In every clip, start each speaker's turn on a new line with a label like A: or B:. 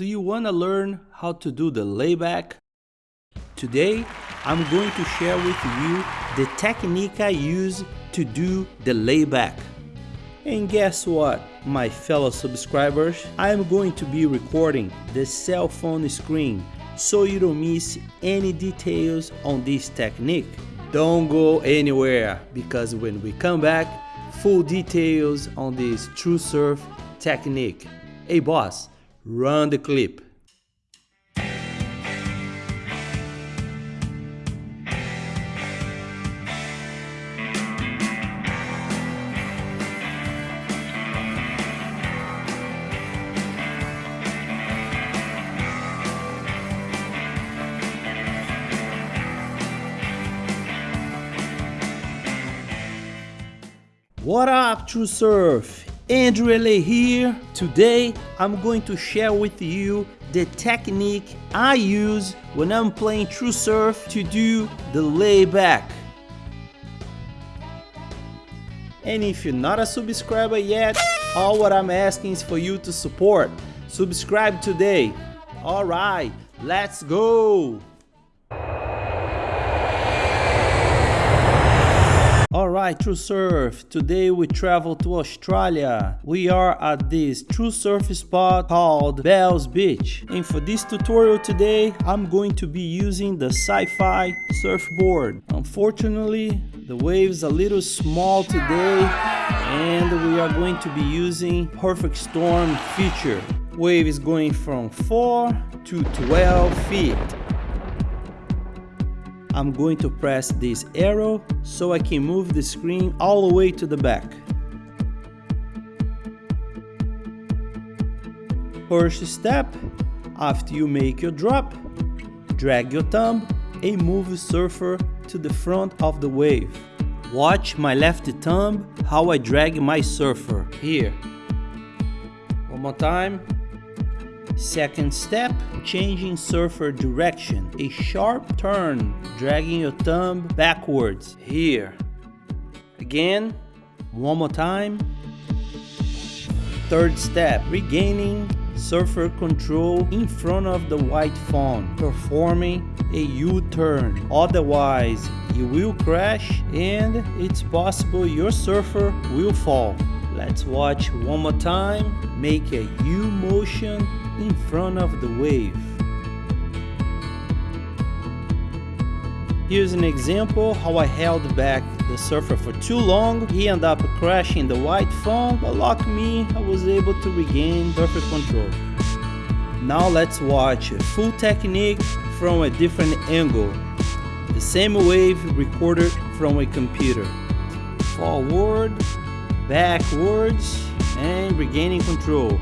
A: Do you want to learn how to do the layback? Today, I'm going to share with you the technique I use to do the layback. And guess what, my fellow subscribers? I am going to be recording the cell phone screen so you don't miss any details on this technique. Don't go anywhere because when we come back, full details on this true surf technique. Hey boss, Run the clip. What up, TrueSurf? Andrew LA here. Today I'm going to share with you the technique I use when I'm playing True Surf to do the layback. And if you're not a subscriber yet, all what I'm asking is for you to support. Subscribe today. Alright, let's go! Alright TrueSurf, today we travel to Australia. We are at this TrueSurf spot called Bells Beach. And for this tutorial today, I'm going to be using the Sci-Fi surfboard. Unfortunately, the wave's a little small today and we are going to be using Perfect Storm feature. Wave is going from 4 to 12 feet. I'm going to press this arrow so I can move the screen all the way to the back. First step, after you make your drop, drag your thumb and move the surfer to the front of the wave. Watch my left thumb how I drag my surfer. Here. One more time. Second step, changing surfer direction. A sharp turn, dragging your thumb backwards. Here. Again, one more time. Third step, regaining surfer control in front of the white phone, performing a U-turn. Otherwise, you will crash and it's possible your surfer will fall. Let's watch one more time. Make a U motion in front of the wave. Here's an example how I held back the surfer for too long. He ended up crashing the white foam, but luck me, I was able to regain perfect control. Now let's watch a full technique from a different angle. The same wave recorded from a computer. Forward, backwards, and regaining control.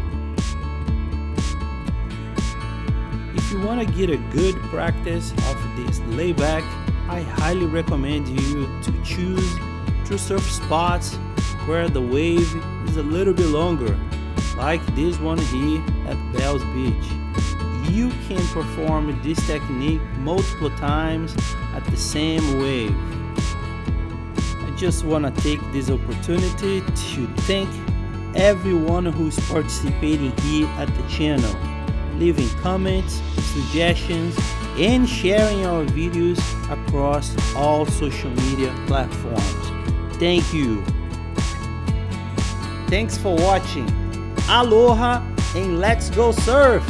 A: If you want to get a good practice of this layback, I highly recommend you to choose TrueSurf spots where the wave is a little bit longer, like this one here at Bells Beach. You can perform this technique multiple times at the same wave. I just want to take this opportunity to thank everyone who's participating here at the channel leaving comments, suggestions, and sharing our videos across all social media platforms. Thank you. Thanks for watching. Aloha and let's go surf!